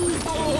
Oh!